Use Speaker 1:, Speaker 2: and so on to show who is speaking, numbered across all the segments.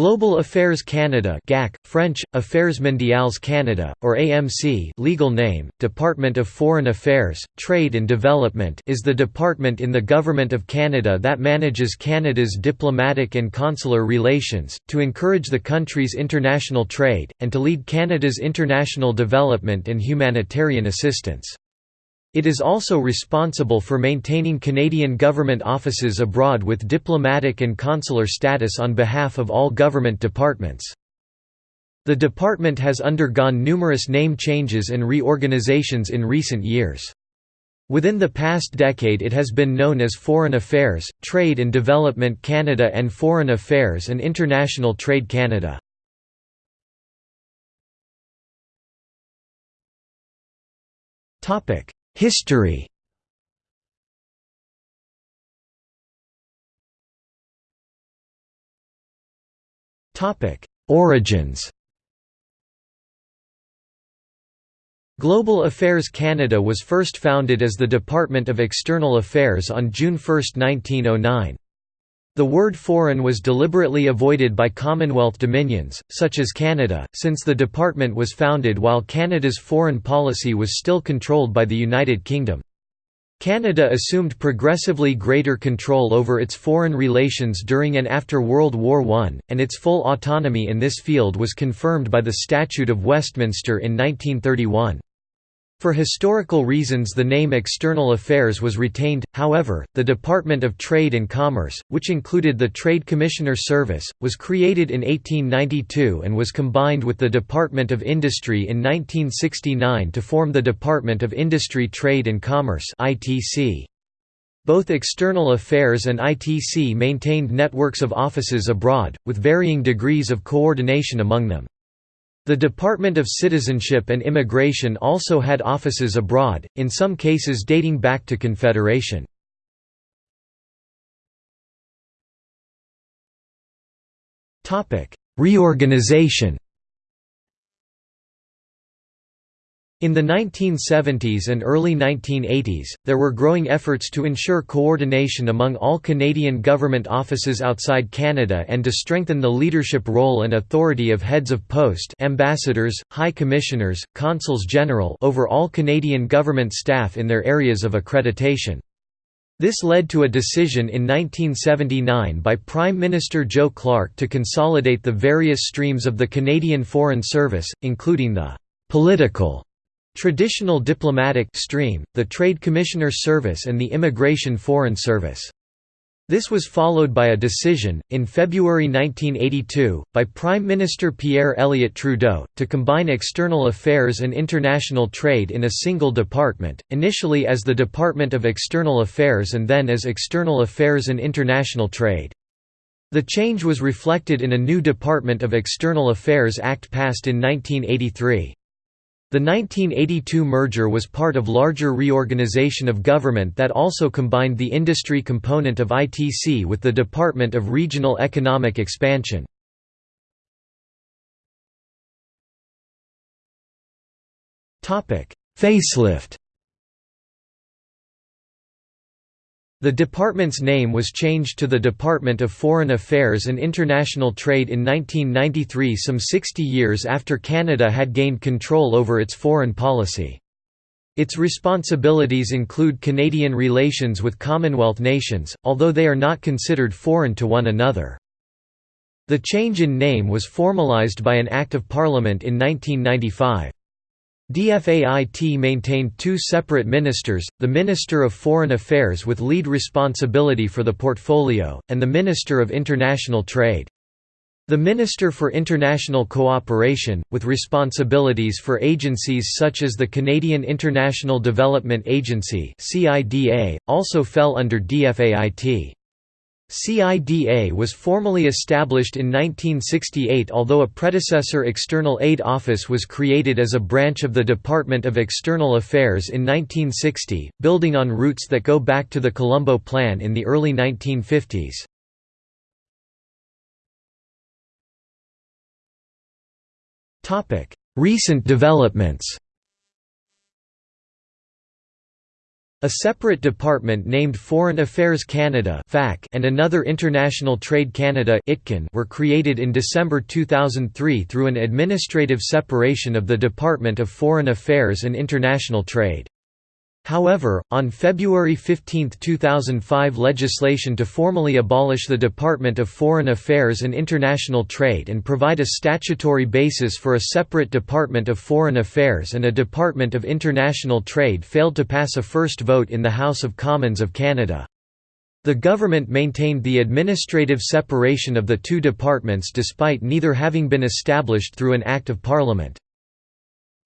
Speaker 1: Global Affairs Canada GAC, French, Affaires Mondiales Canada, or AMC legal name, Department of Foreign Affairs, Trade and Development is the department in the Government of Canada that manages Canada's diplomatic and consular relations, to encourage the country's international trade, and to lead Canada's international development and humanitarian assistance. It is also responsible for maintaining Canadian government offices abroad with diplomatic and consular status on behalf of all government departments. The department has undergone numerous name changes and reorganizations in recent years. Within the past decade it has been known as Foreign Affairs, Trade and Development Canada and Foreign Affairs and International Trade Canada. Topic History. Origins. Global Affairs Canada was first founded as the Department of External Affairs on June 1, 1909. The word foreign was deliberately avoided by Commonwealth dominions, such as Canada, since the department was founded while Canada's foreign policy was still controlled by the United Kingdom. Canada assumed progressively greater control over its foreign relations during and after World War I, and its full autonomy in this field was confirmed by the Statute of Westminster in 1931. For historical reasons the name External Affairs was retained, however, the Department of Trade and Commerce, which included the Trade Commissioner Service, was created in 1892 and was combined with the Department of Industry in 1969 to form the Department of Industry Trade and Commerce Both External Affairs and ITC maintained networks of offices abroad, with varying degrees of coordination among them. The Department of Citizenship and Immigration also had offices abroad, in some cases dating back to Confederation. Reorganization In the 1970s and early 1980s, there were growing efforts to ensure coordination among all Canadian government offices outside Canada and to strengthen the leadership role and authority of heads of post ambassadors, high commissioners, consuls general over all Canadian government staff in their areas of accreditation. This led to a decision in 1979 by Prime Minister Joe Clark to consolidate the various streams of the Canadian Foreign Service, including the «political» Traditional diplomatic stream, the Trade Commissioner Service and the Immigration Foreign Service. This was followed by a decision, in February 1982, by Prime Minister Pierre Elliott Trudeau, to combine external affairs and international trade in a single department, initially as the Department of External Affairs and then as External Affairs and International Trade. The change was reflected in a new Department of External Affairs Act passed in 1983. The 1982 merger was part of larger reorganization of government that also combined the industry component of ITC with the Department of Regional Economic Expansion. Facelift The department's name was changed to the Department of Foreign Affairs and International Trade in 1993 some 60 years after Canada had gained control over its foreign policy. Its responsibilities include Canadian relations with Commonwealth nations, although they are not considered foreign to one another. The change in name was formalised by an Act of Parliament in 1995. DFAIT maintained two separate ministers, the Minister of Foreign Affairs with lead responsibility for the portfolio, and the Minister of International Trade. The Minister for International Cooperation, with responsibilities for agencies such as the Canadian International Development Agency also fell under DFAIT. CIDA was formally established in 1968 although a predecessor External Aid Office was created as a branch of the Department of External Affairs in 1960, building on roots that go back to the Colombo Plan in the early 1950s. Recent developments A separate department named Foreign Affairs Canada and another International Trade Canada were created in December 2003 through an administrative separation of the Department of Foreign Affairs and International Trade. However, on February 15, 2005 legislation to formally abolish the Department of Foreign Affairs and International Trade and provide a statutory basis for a separate Department of Foreign Affairs and a Department of International Trade failed to pass a first vote in the House of Commons of Canada. The government maintained the administrative separation of the two departments despite neither having been established through an Act of Parliament.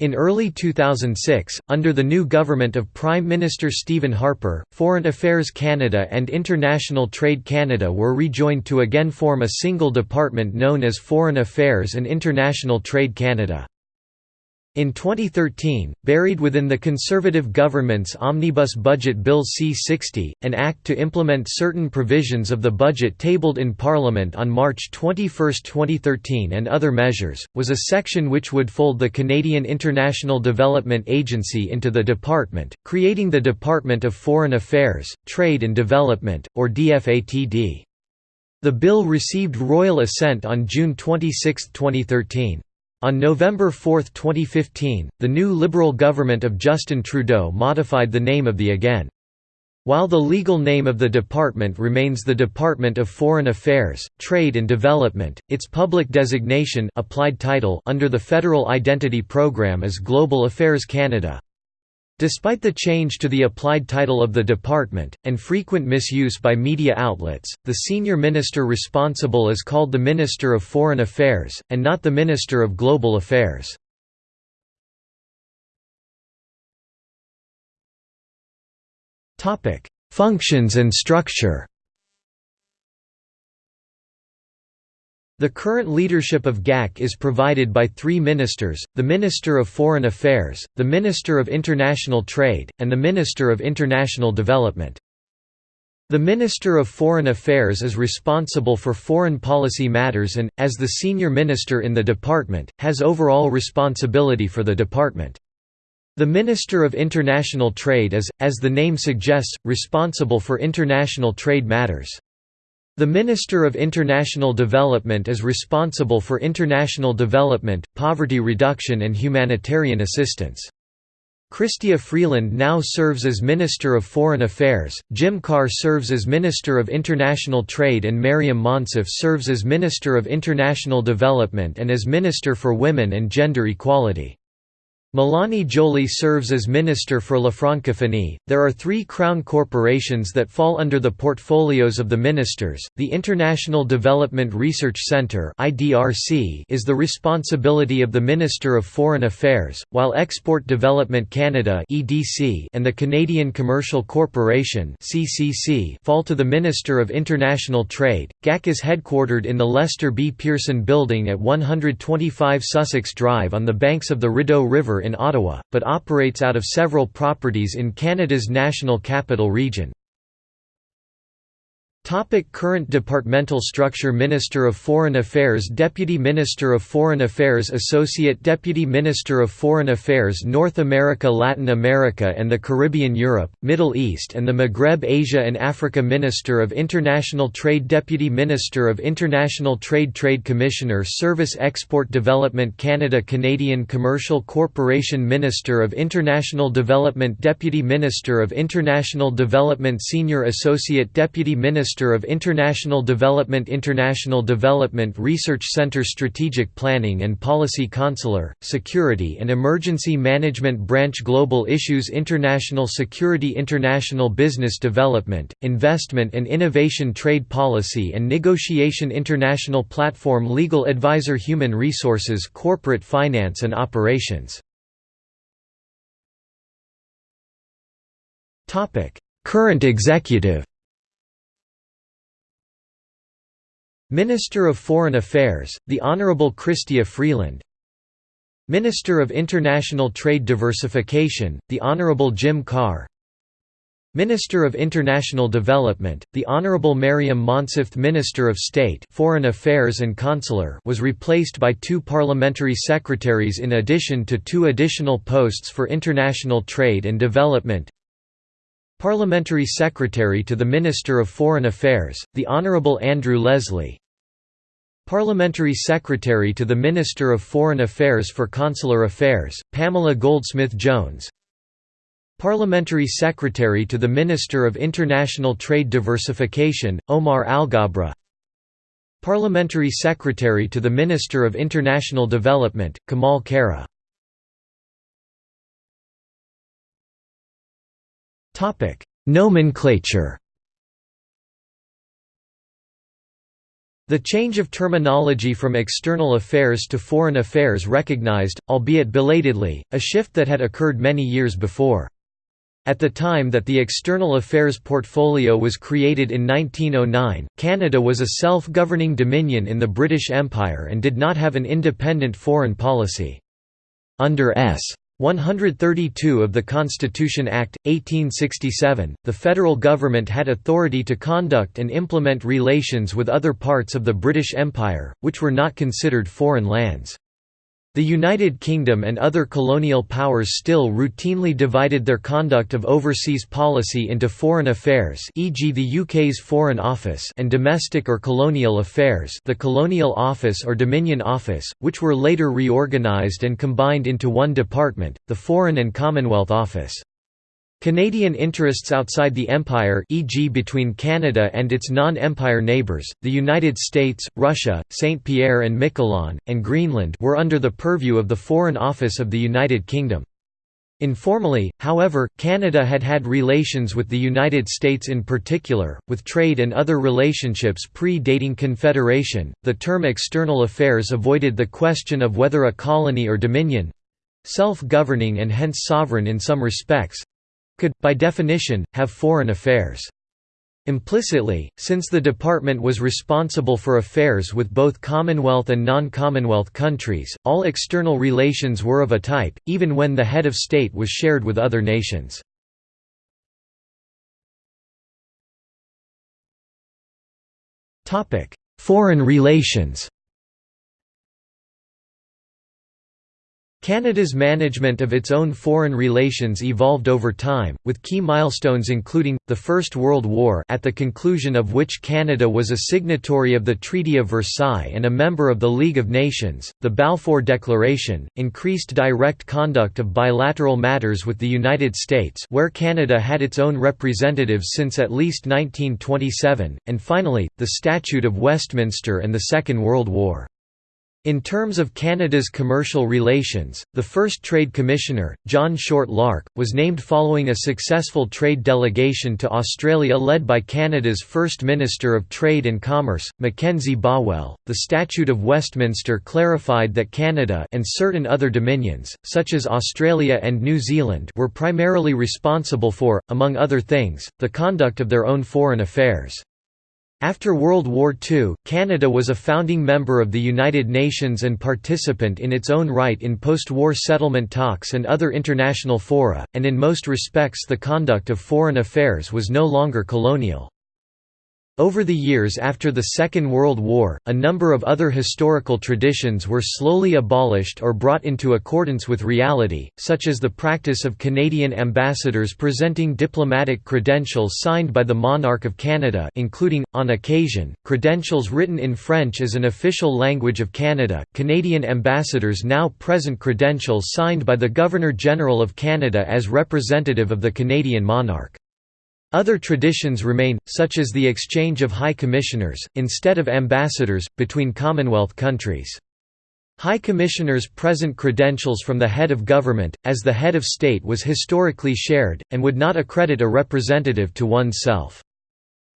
Speaker 1: In early 2006, under the new government of Prime Minister Stephen Harper, Foreign Affairs Canada and International Trade Canada were rejoined to again form a single department known as Foreign Affairs and International Trade Canada. In 2013, buried within the Conservative government's Omnibus Budget Bill C-60, an act to implement certain provisions of the budget tabled in Parliament on March 21, 2013 and other measures, was a section which would fold the Canadian International Development Agency into the department, creating the Department of Foreign Affairs, Trade and Development, or DFATD. The bill received royal assent on June 26, 2013. On November 4, 2015, the new Liberal government of Justin Trudeau modified the name of the again. While the legal name of the department remains the Department of Foreign Affairs, Trade and Development, its public designation applied title under the Federal Identity Program is Global Affairs Canada. Despite the change to the applied title of the department, and frequent misuse by media outlets, the senior minister responsible is called the Minister of Foreign Affairs, and not the Minister of Global Affairs. Functions and structure The current leadership of GAC is provided by three ministers, the Minister of Foreign Affairs, the Minister of International Trade, and the Minister of International Development. The Minister of Foreign Affairs is responsible for foreign policy matters and, as the senior minister in the department, has overall responsibility for the department. The Minister of International Trade is, as the name suggests, responsible for international trade matters. The Minister of International Development is responsible for international development, poverty reduction and humanitarian assistance. Chrystia Freeland now serves as Minister of Foreign Affairs, Jim Carr serves as Minister of International Trade and Maryam Monsef serves as Minister of International Development and as Minister for Women and Gender Equality. Mélanie Joly serves as Minister for La Francophonie. There are three Crown corporations that fall under the portfolios of the ministers. The International Development Research Centre is the responsibility of the Minister of Foreign Affairs, while Export Development Canada and the Canadian Commercial Corporation fall to the Minister of International Trade. GAC is headquartered in the Lester B. Pearson Building at 125 Sussex Drive on the banks of the Rideau River in Ottawa, but operates out of several properties in Canada's National Capital Region. Topic current departmental structure. Minister of Foreign Affairs Deputy Minister of Foreign Affairs Associate Deputy Minister of Foreign Affairs North America Latin America and the Caribbean Europe, Middle East and the Maghreb Asia and Africa. Minister of International Trade Deputy Minister of International Trade Trade Commissioner Service Export Development Canada Canadian Commercial Corporation. Minister of International Development Deputy Minister of International Development Senior Associate Deputy Minister Minister of International Development International Development Research Center Strategic Planning and Policy Consular, Security and Emergency Management Branch Global Issues International Security International Business Development, Investment and Innovation Trade Policy and Negotiation International Platform Legal Advisor Human Resources Corporate Finance and Operations. Current executive Minister of Foreign Affairs, the Honourable Chrystia Freeland. Minister of International Trade Diversification, the Honourable Jim Carr. Minister of International Development, the Honourable Maryam Monsef Minister of State Foreign Affairs and Consular was replaced by two parliamentary secretaries in addition to two additional posts for international trade and development. Parliamentary Secretary to the Minister of Foreign Affairs, the Honourable Andrew Leslie Parliamentary Secretary to the Minister of Foreign Affairs for Consular Affairs, Pamela Goldsmith Jones. Parliamentary Secretary to the Minister of International Trade Diversification, Omar Alghabra. Parliamentary Secretary to the Minister of International Development, Kamal Khera. Nomenclature The change of terminology from external affairs to foreign affairs recognized, albeit belatedly, a shift that had occurred many years before. At the time that the External Affairs Portfolio was created in 1909, Canada was a self-governing dominion in the British Empire and did not have an independent foreign policy. Under S. 132 of the Constitution Act, 1867, the federal government had authority to conduct and implement relations with other parts of the British Empire, which were not considered foreign lands. The United Kingdom and other colonial powers still routinely divided their conduct of overseas policy into foreign affairs e.g. the UK's Foreign Office and domestic or colonial affairs the Colonial Office or Dominion Office, which were later reorganised and combined into one department, the Foreign and Commonwealth Office. Canadian interests outside the Empire e.g. between Canada and its non-Empire neighbours, the United States, Russia, St. Pierre and Miquelon, and Greenland were under the purview of the Foreign Office of the United Kingdom. Informally, however, Canada had had relations with the United States in particular, with trade and other relationships pre-dating Confederation. The term external affairs avoided the question of whether a colony or dominion self-governing and hence sovereign in some respects could, by definition, have foreign affairs. Implicitly, since the department was responsible for affairs with both Commonwealth and non-Commonwealth countries, all external relations were of a type, even when the head of state was shared with other nations. Foreign relations Canada's management of its own foreign relations evolved over time, with key milestones including, the First World War at the conclusion of which Canada was a signatory of the Treaty of Versailles and a member of the League of Nations, the Balfour Declaration, increased direct conduct of bilateral matters with the United States where Canada had its own representatives since at least 1927, and finally, the Statute of Westminster and the Second World War. In terms of Canada's commercial relations, the first Trade Commissioner, John Short Larke, was named following a successful trade delegation to Australia led by Canada's First Minister of Trade and Commerce, Mackenzie Bowell. The Statute of Westminster clarified that Canada and certain other dominions, such as Australia and New Zealand, were primarily responsible for, among other things, the conduct of their own foreign affairs. After World War II, Canada was a founding member of the United Nations and participant in its own right in post-war settlement talks and other international fora, and in most respects the conduct of foreign affairs was no longer colonial. Over the years after the Second World War, a number of other historical traditions were slowly abolished or brought into accordance with reality, such as the practice of Canadian ambassadors presenting diplomatic credentials signed by the monarch of Canada including, on occasion, credentials written in French as an official language of Canada. Canadian ambassadors now present credentials signed by the Governor-General of Canada as representative of the Canadian monarch. Other traditions remain, such as the exchange of high commissioners, instead of ambassadors, between Commonwealth countries. High Commissioners present credentials from the head of government, as the head of state was historically shared, and would not accredit a representative to oneself.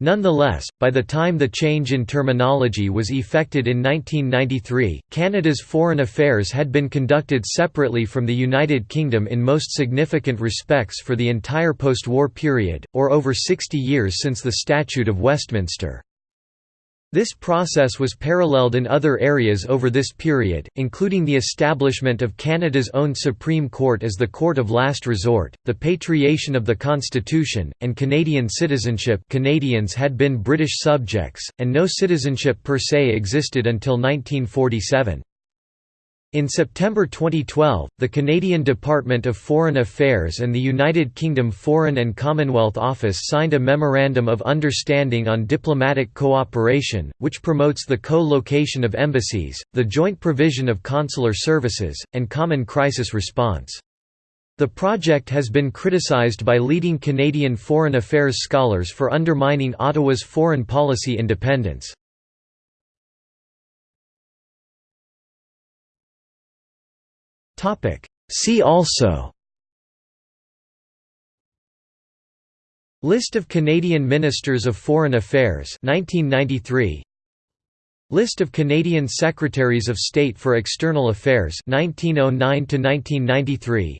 Speaker 1: Nonetheless, by the time the change in terminology was effected in 1993, Canada's foreign affairs had been conducted separately from the United Kingdom in most significant respects for the entire post-war period, or over 60 years since the Statute of Westminster. This process was paralleled in other areas over this period, including the establishment of Canada's own Supreme Court as the court of last resort, the patriation of the Constitution, and Canadian citizenship Canadians had been British subjects, and no citizenship per se existed until 1947. In September 2012, the Canadian Department of Foreign Affairs and the United Kingdom Foreign and Commonwealth Office signed a Memorandum of Understanding on Diplomatic Cooperation, which promotes the co-location of embassies, the joint provision of consular services, and common crisis response. The project has been criticized by leading Canadian foreign affairs scholars for undermining Ottawa's foreign policy independence. See also. List of Canadian Ministers of Foreign Affairs 1993 List of Canadian Secretaries of State for External Affairs 1909 to 1993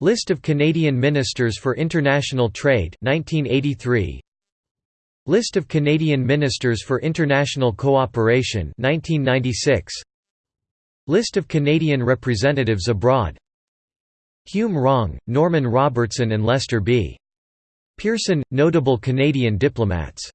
Speaker 1: List of Canadian Ministers for International Trade 1983 List of Canadian Ministers for International Cooperation 1996 List of Canadian representatives abroad Hume Wrong, Norman Robertson and Lester B. Pearson, notable Canadian diplomats